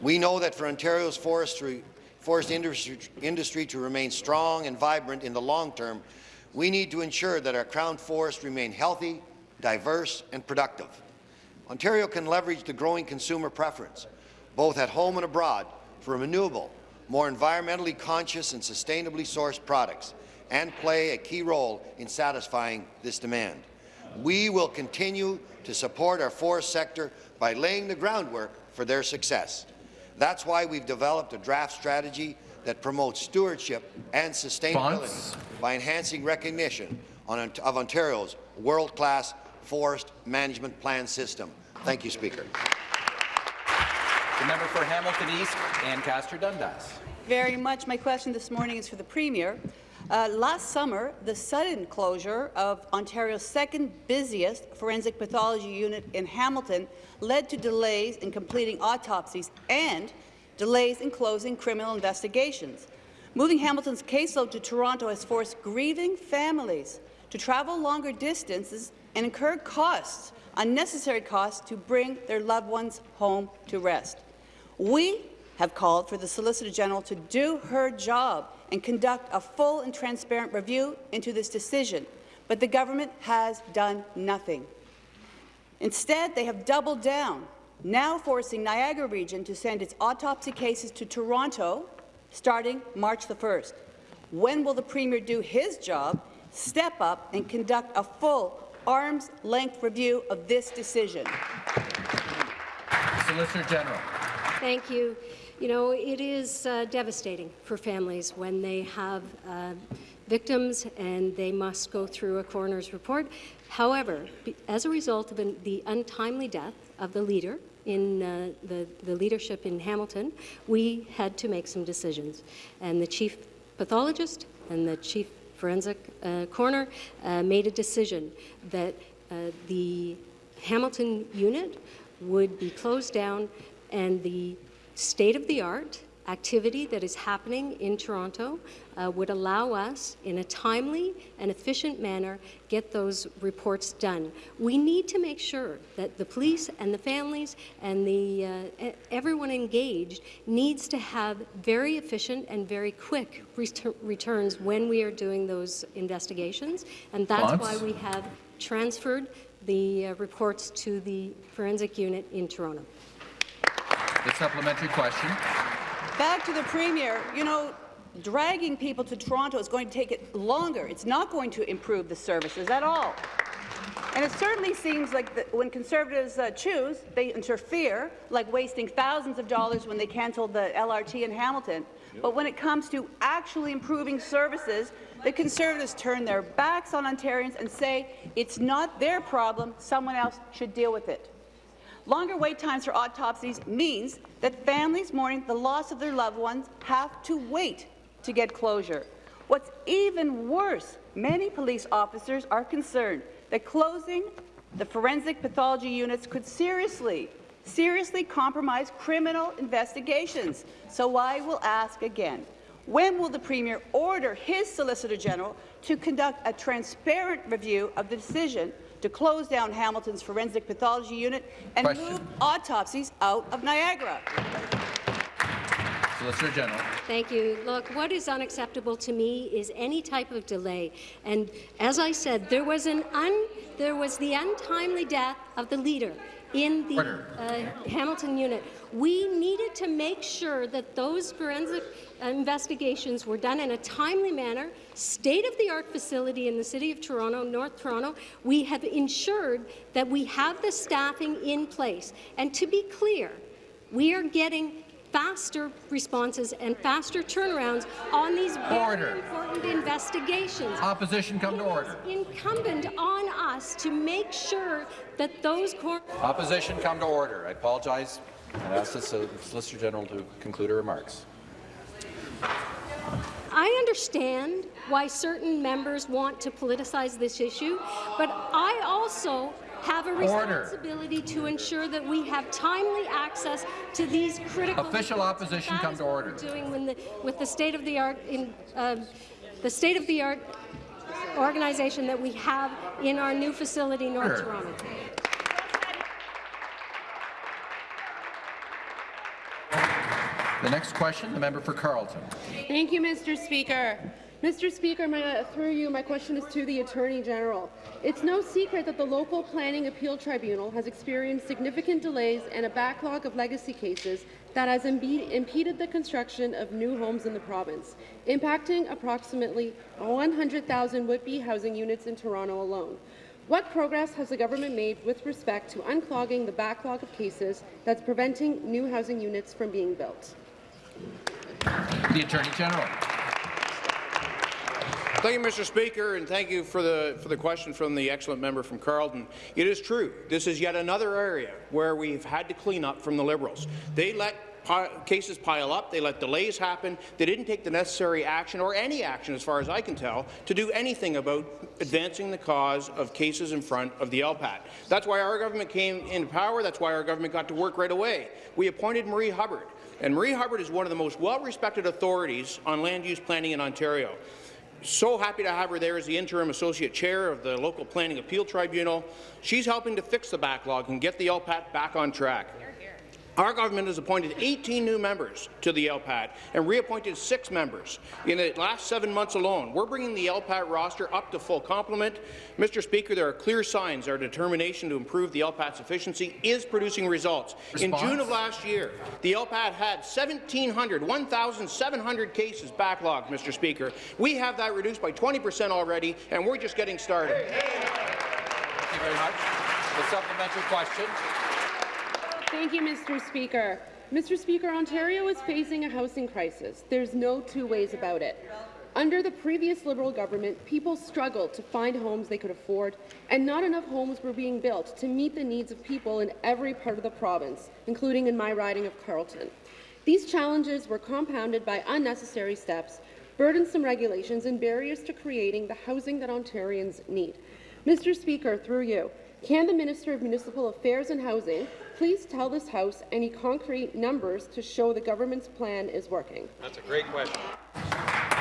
We know that for Ontario's forestry forest industry, industry to remain strong and vibrant in the long term, we need to ensure that our crown forests remain healthy, diverse and productive. Ontario can leverage the growing consumer preference, both at home and abroad, for renewable, more environmentally conscious and sustainably sourced products, and play a key role in satisfying this demand. We will continue to support our forest sector by laying the groundwork for their success. That's why we've developed a draft strategy that promotes stewardship and sustainability Fonts. by enhancing recognition on, of Ontario's world-class forest management plan system. Thank you, Speaker. The member for Hamilton East, Ancaster Dundas. Very much. My question this morning is for the Premier. Uh, last summer, the sudden closure of Ontario's second busiest forensic pathology unit in Hamilton led to delays in completing autopsies and delays in closing criminal investigations. Moving Hamilton's caseload to Toronto has forced grieving families to travel longer distances and incur costs, unnecessary costs, to bring their loved ones home to rest. We have called for the Solicitor General to do her job and conduct a full and transparent review into this decision. but the government has done nothing. Instead, they have doubled down, now forcing Niagara Region to send its autopsy cases to Toronto starting March the 1st. When will the Premier do his job, step up and conduct a full arm's-length review of this decision? Solicitor General. Thank you. You know, it is uh, devastating for families when they have uh, victims and they must go through a coroner's report. However, as a result of an, the untimely death of the leader in uh, the, the leadership in Hamilton, we had to make some decisions. And the chief pathologist and the chief forensic uh, coroner uh, made a decision that uh, the Hamilton unit would be closed down and the state-of-the-art activity that is happening in Toronto uh, would allow us, in a timely and efficient manner, get those reports done. We need to make sure that the police and the families and the uh, everyone engaged needs to have very efficient and very quick ret returns when we are doing those investigations, and that's why we have transferred the uh, reports to the forensic unit in Toronto. The supplementary question. Back to the Premier. You know, dragging people to Toronto is going to take it longer. It's not going to improve the services at all. And it certainly seems like the, when Conservatives uh, choose, they interfere, like wasting thousands of dollars when they cancelled the LRT in Hamilton. Yep. But when it comes to actually improving services, the Conservatives turn their backs on Ontarians and say it's not their problem, someone else should deal with it. Longer wait times for autopsies means that families mourning the loss of their loved ones have to wait to get closure. What's even worse, many police officers are concerned that closing the forensic pathology units could seriously, seriously compromise criminal investigations. So I will ask again, when will the Premier order his Solicitor General to conduct a transparent review of the decision to close down Hamilton's forensic pathology unit and Question. move autopsies out of Niagara. Solicitor General. Thank you. Look, what is unacceptable to me is any type of delay. And as I said, there was an un, there was the untimely death of the leader in the uh, Hamilton unit. We needed to make sure that those forensic investigations were done in a timely manner, state-of-the-art facility in the City of Toronto, North Toronto. We have ensured that we have the staffing in place. And to be clear, we are getting faster responses and faster turnarounds on these very order. important investigations. Opposition come it to order. incumbent on us to make sure that those Opposition come to order. I apologize and ask the Solicitor General to conclude her remarks. I understand why certain members want to politicize this issue, but I also have a responsibility order. to ensure that we have timely access to these critical official opposition come to order. Doing the, with the state of the art in uh, the state of the art organization that we have in our new facility, North order. Toronto. The next question, the member for Carleton. Thank you, Mr. Speaker. Mr. Speaker, my, through you, my question is to the Attorney General. It's no secret that the local planning appeal tribunal has experienced significant delays and a backlog of legacy cases that has impeded the construction of new homes in the province, impacting approximately 100,000 would-be housing units in Toronto alone. What progress has the government made with respect to unclogging the backlog of cases that's preventing new housing units from being built? The Attorney General. Thank you, Mr. Speaker, and thank you for the for the question from the excellent member from Carleton. It is true. This is yet another area where we've had to clean up from the Liberals. They let cases pile up, they let delays happen, they didn't take the necessary action, or any action as far as I can tell, to do anything about advancing the cause of cases in front of the LPAT. That's why our government came into power, that's why our government got to work right away. We appointed Marie Hubbard, and Marie Hubbard is one of the most well-respected authorities on land use planning in Ontario. So happy to have her there as the interim associate chair of the local planning appeal tribunal. She's helping to fix the backlog and get the LPAT back on track. Our government has appointed 18 new members to the LPAT and reappointed six members in the last seven months alone. We're bringing the LPAT roster up to full complement. Mr. Speaker, there are clear signs our determination to improve the LPAT's efficiency is producing results. Response. In June of last year, the LPAT had 1,700, 1,700 cases backlogged, Mr. Speaker. We have that reduced by 20 percent already, and we're just getting started. Thank you very much. The supplementary question. Thank you, Mr. Speaker. Mr. Speaker, Ontario is facing a housing crisis. There's no two ways about it. Under the previous Liberal government, people struggled to find homes they could afford, and not enough homes were being built to meet the needs of people in every part of the province, including in my riding of Carleton. These challenges were compounded by unnecessary steps, burdensome regulations, and barriers to creating the housing that Ontarians need. Mr. Speaker, through you, can the Minister of Municipal Affairs and Housing please tell this House any concrete numbers to show the government's plan is working? That's a great question.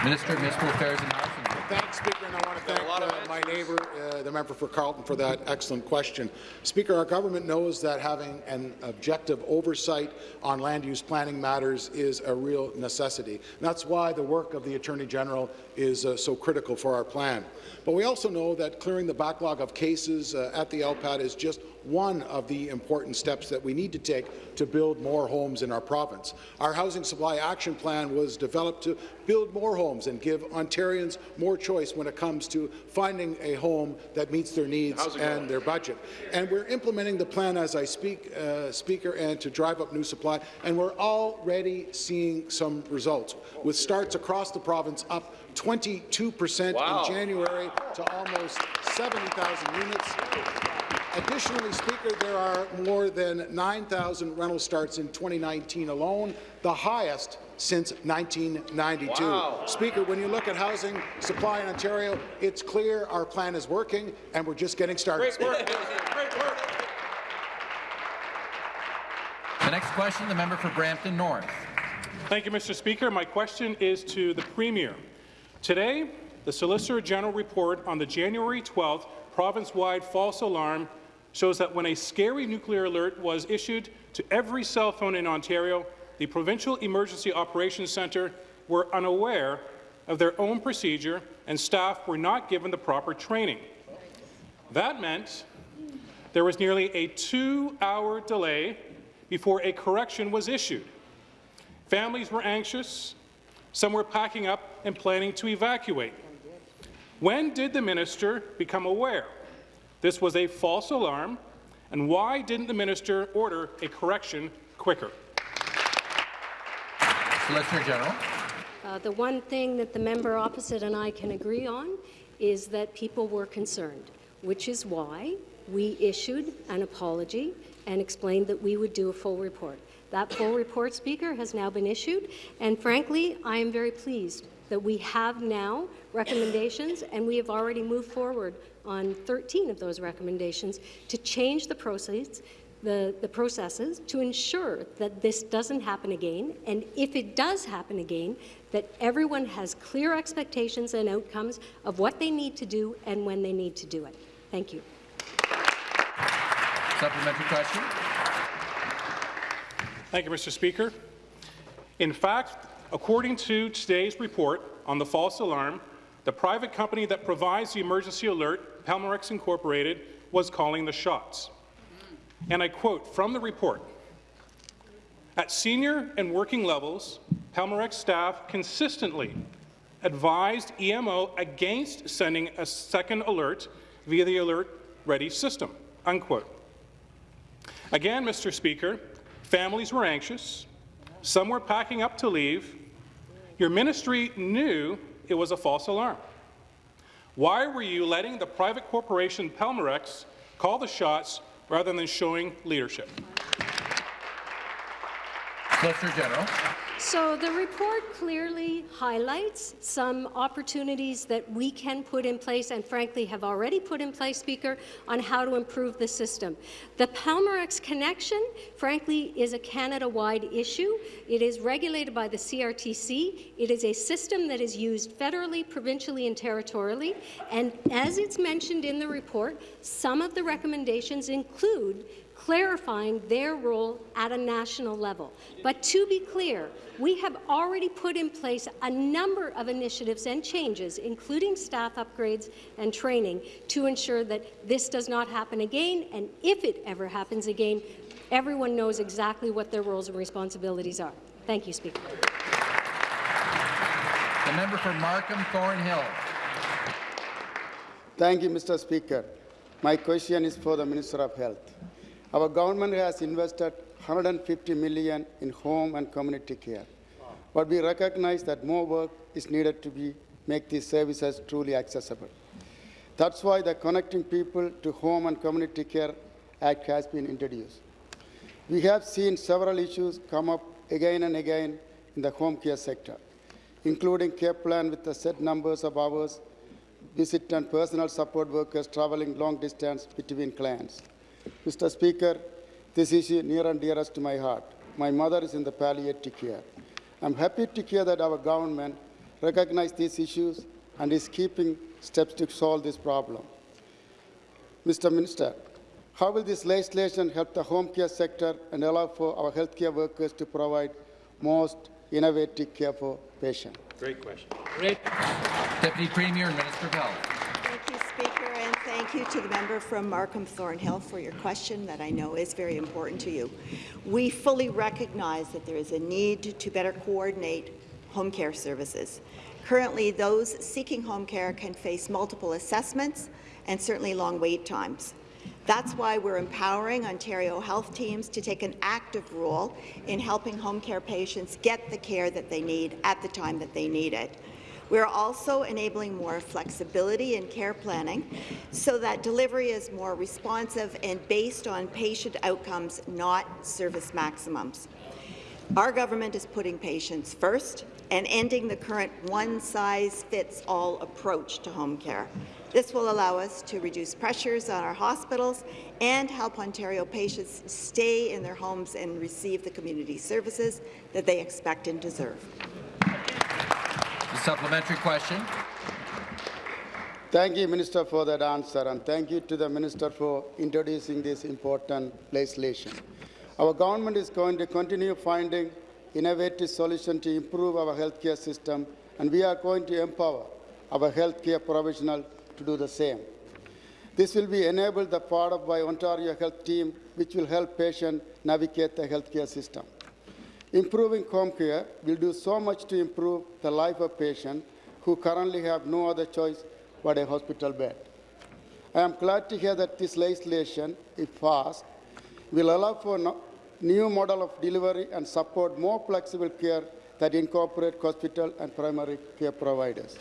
Minister of Municipal Affairs and Housing. Thanks, Speaker, and I want to thank uh, my neighbour, uh, the member for Carleton, for that excellent question. Speaker, our government knows that having an objective oversight on land use planning matters is a real necessity. And that's why the work of the Attorney General is uh, so critical for our plan. But we also know that clearing the backlog of cases uh, at the LPAT is just one of the important steps that we need to take to build more homes in our province. Our Housing Supply Action Plan was developed to build more homes and give Ontarians more choice when it comes to finding a home that meets their needs and going? their budget. And we're implementing the plan as I speak, uh, Speaker, and to drive up new supply, and we're already seeing some results, with starts across the province up 22 percent Wow. in January to almost 70,000 units. Additionally, Speaker, there are more than 9,000 rental starts in 2019 alone, the highest since 1992. Wow. Speaker, when you look at housing supply in Ontario, it's clear our plan is working, and we're just getting started. Great work. Great work. The next question, the member for Brampton North. Thank you, Mr. Speaker. My question is to the Premier. Today, the Solicitor General report on the January 12th province-wide false alarm shows that when a scary nuclear alert was issued to every cell phone in Ontario, the Provincial Emergency Operations Centre were unaware of their own procedure and staff were not given the proper training. That meant there was nearly a two-hour delay before a correction was issued. Families were anxious, some were packing up and planning to evacuate. When did the minister become aware this was a false alarm, and why didn't the minister order a correction quicker? Solicitor General. Uh, the one thing that the member opposite and I can agree on is that people were concerned, which is why we issued an apology and explained that we would do a full report. That full report, Speaker, has now been issued, and frankly, I am very pleased that we have now recommendations, and we have already moved forward on 13 of those recommendations to change the proceeds the, the processes to ensure that this doesn't happen again, and if it does happen again, that everyone has clear expectations and outcomes of what they need to do and when they need to do it. Thank you. Supplementary question. Thank you, Mr. Speaker. In fact, according to today's report on the false alarm, the private company that provides the emergency alert, Pelmorex Incorporated, was calling the shots. And I quote from the report, at senior and working levels, Pelmorex staff consistently advised EMO against sending a second alert via the Alert Ready system, unquote. Again, Mr. Speaker, families were anxious, some were packing up to leave. Your ministry knew it was a false alarm. Why were you letting the private corporation Pelmorex call the shots rather than showing leadership? Solicitor General. So the report clearly highlights some opportunities that we can put in place and frankly have already put in place, Speaker, on how to improve the system. The Pelmorex connection, frankly, is a Canada-wide issue. It is regulated by the CRTC. It is a system that is used federally, provincially, and territorially. And as it's mentioned in the report, some of the recommendations include clarifying their role at a national level. But to be clear, we have already put in place a number of initiatives and changes, including staff upgrades and training, to ensure that this does not happen again, and if it ever happens again, everyone knows exactly what their roles and responsibilities are. Thank you, Speaker. The member for Markham Thornhill. Thank you, Mr. Speaker. My question is for the Minister of Health. Our government has invested 150 million in home and community care, but we recognize that more work is needed to be, make these services truly accessible. That's why the Connecting People to Home and Community Care Act has been introduced. We have seen several issues come up again and again in the home care sector, including care plan with the set numbers of hours, visit and personal support workers traveling long distance between clients. Mr. Speaker, this issue near and dearest to my heart. My mother is in the palliative care. I'm happy to hear that our government recognizes these issues and is keeping steps to solve this problem. Mr. Minister, how will this legislation help the home care sector and allow for our healthcare workers to provide most innovative care for patients? Great question. Deputy Premier and Minister of Health. Thank you, Speaker, and thank you to the member from Markham Thornhill for your question that I know is very important to you. We fully recognize that there is a need to better coordinate home care services. Currently, those seeking home care can face multiple assessments and certainly long wait times. That's why we're empowering Ontario health teams to take an active role in helping home care patients get the care that they need at the time that they need it. We're also enabling more flexibility in care planning so that delivery is more responsive and based on patient outcomes, not service maximums. Our government is putting patients first and ending the current one-size-fits-all approach to home care. This will allow us to reduce pressures on our hospitals and help Ontario patients stay in their homes and receive the community services that they expect and deserve. The supplementary question. Thank you, Minister, for that answer, and thank you to the Minister for introducing this important legislation. Our government is going to continue finding innovative solutions to improve our healthcare system, and we are going to empower our healthcare professionals to do the same. This will be enabled the part of by Ontario Health Team, which will help patients navigate the healthcare system. Improving home care will do so much to improve the life of patients who currently have no other choice but a hospital bed. I am glad to hear that this legislation, if passed, will allow for no new model of delivery and support more flexible care that incorporate hospital and primary care providers.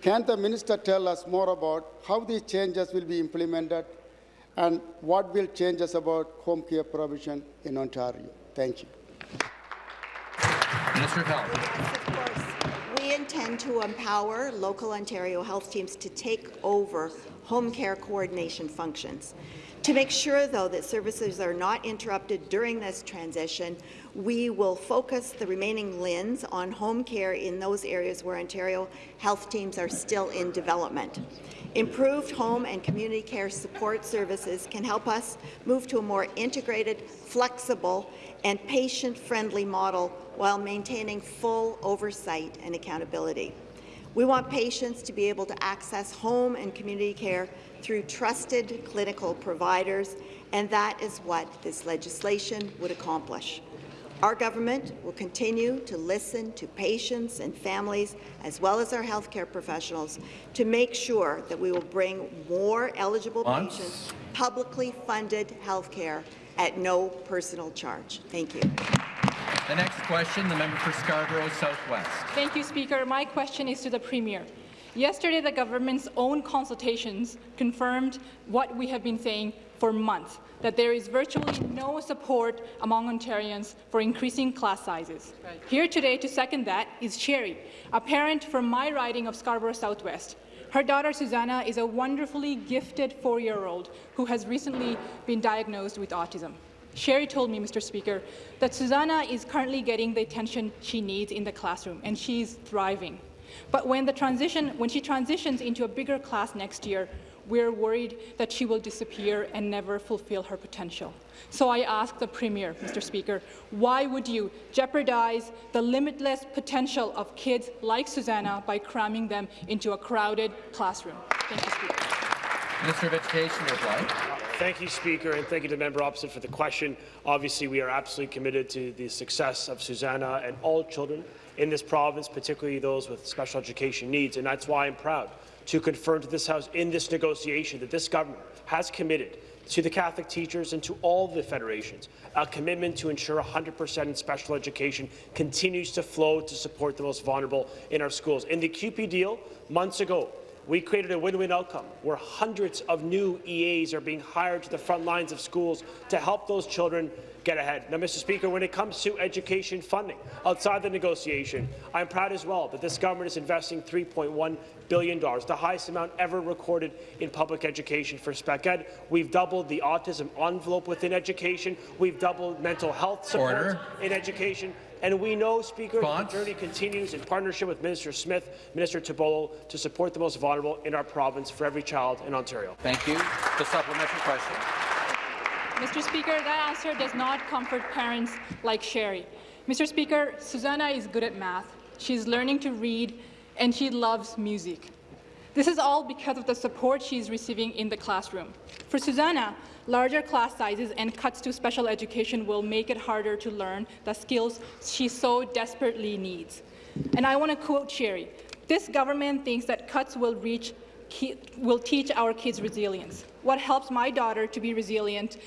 Can the minister tell us more about how these changes will be implemented and what will changes about home care provision in Ontario? Thank you. Minister of Health. We intend to empower local Ontario health teams to take over home care coordination functions. To make sure, though, that services are not interrupted during this transition, we will focus the remaining LHINs on home care in those areas where Ontario health teams are still in development. Improved home and community care support services can help us move to a more integrated, flexible, and patient-friendly model while maintaining full oversight and accountability. We want patients to be able to access home and community care through trusted clinical providers, and that is what this legislation would accomplish. Our government will continue to listen to patients and families, as well as our healthcare professionals, to make sure that we will bring more eligible Once. patients publicly funded healthcare at no personal charge. Thank you. The next question, the member for Scarborough Southwest. Thank you, Speaker. My question is to the Premier. Yesterday, the government's own consultations confirmed what we have been saying for months, that there is virtually no support among Ontarians for increasing class sizes. Here today to second that is Sherry, a parent from my riding of Scarborough Southwest. Her daughter Susanna is a wonderfully gifted four-year-old who has recently been diagnosed with autism. Sherry told me, Mr. Speaker, that Susanna is currently getting the attention she needs in the classroom, and she's thriving. But when, the transition, when she transitions into a bigger class next year, we're worried that she will disappear and never fulfill her potential. So I ask the Premier, Mr. Speaker, why would you jeopardize the limitless potential of kids like Susanna by cramming them into a crowded classroom? Thank you, Speaker. Minister of Education reply. Thank you, Speaker, and thank you to the member opposite for the question. Obviously, we are absolutely committed to the success of Susanna and all children in this province, particularly those with special education needs, and that's why I'm proud to confirm to this House in this negotiation that this government has committed to the Catholic teachers and to all the federations, a commitment to ensure 100% in special education continues to flow to support the most vulnerable in our schools. In the CUPE deal, months ago, we created a win-win outcome where hundreds of new EAs are being hired to the front lines of schools to help those children get ahead. Now, Mr. Speaker, when it comes to education funding outside the negotiation, I'm proud as well that this government is investing $3.1 billion, the highest amount ever recorded in public education for spec ed. We've doubled the autism envelope within education. We've doubled mental health support Order. in education. And we know, Speaker, Response? the journey continues in partnership with Minister Smith, Minister Tibollo, to support the most vulnerable in our province for every child in Ontario. Thank you. The supplementary question. Mr. Speaker, that answer does not comfort parents like Sherry. Mr. Speaker, Susanna is good at math. She's learning to read, and she loves music. This is all because of the support she is receiving in the classroom. For Susanna, larger class sizes and cuts to special education will make it harder to learn the skills she so desperately needs. And I want to quote Sherry, this government thinks that cuts will reach will teach our kids resilience. What helps my daughter to be resilient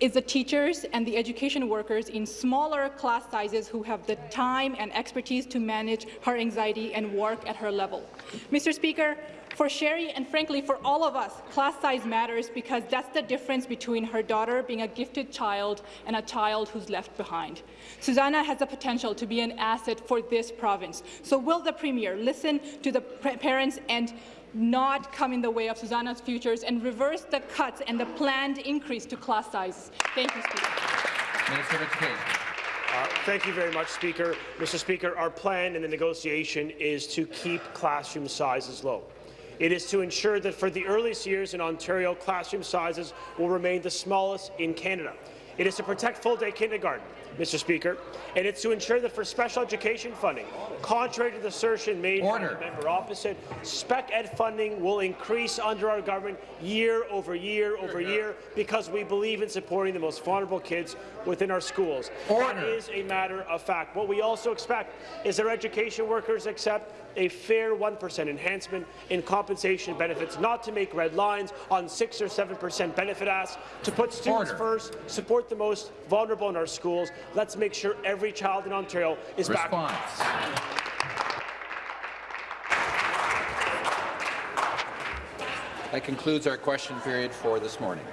is the teachers and the education workers in smaller class sizes who have the time and expertise to manage her anxiety and work at her level. Mr. Speaker, for Sherry and frankly for all of us, class size matters because that's the difference between her daughter being a gifted child and a child who's left behind. Susanna has the potential to be an asset for this province. So will the Premier listen to the parents and not come in the way of Susanna's futures and reverse the cuts and the planned increase to class sizes. Thank you, Speaker. Minister of Education. Uh, thank you very much, Speaker. Mr. Speaker, our plan in the negotiation is to keep classroom sizes low. It is to ensure that for the earliest years in Ontario, classroom sizes will remain the smallest in Canada. It is to protect full-day kindergarten, Mr. Speaker, and it's to ensure that for special education funding, contrary to the assertion made Order. by the member opposite, spec ed funding will increase under our government year over year over year because we believe in supporting the most vulnerable kids within our schools. Order. That is a matter of fact. What we also expect is our education workers accept a fair 1% enhancement in compensation benefits, not to make red lines on 6 or 7% benefit asks, to put students Order. first, support the most vulnerable in our schools. Let's make sure every child in Ontario is back. Response. That concludes our question period for this morning.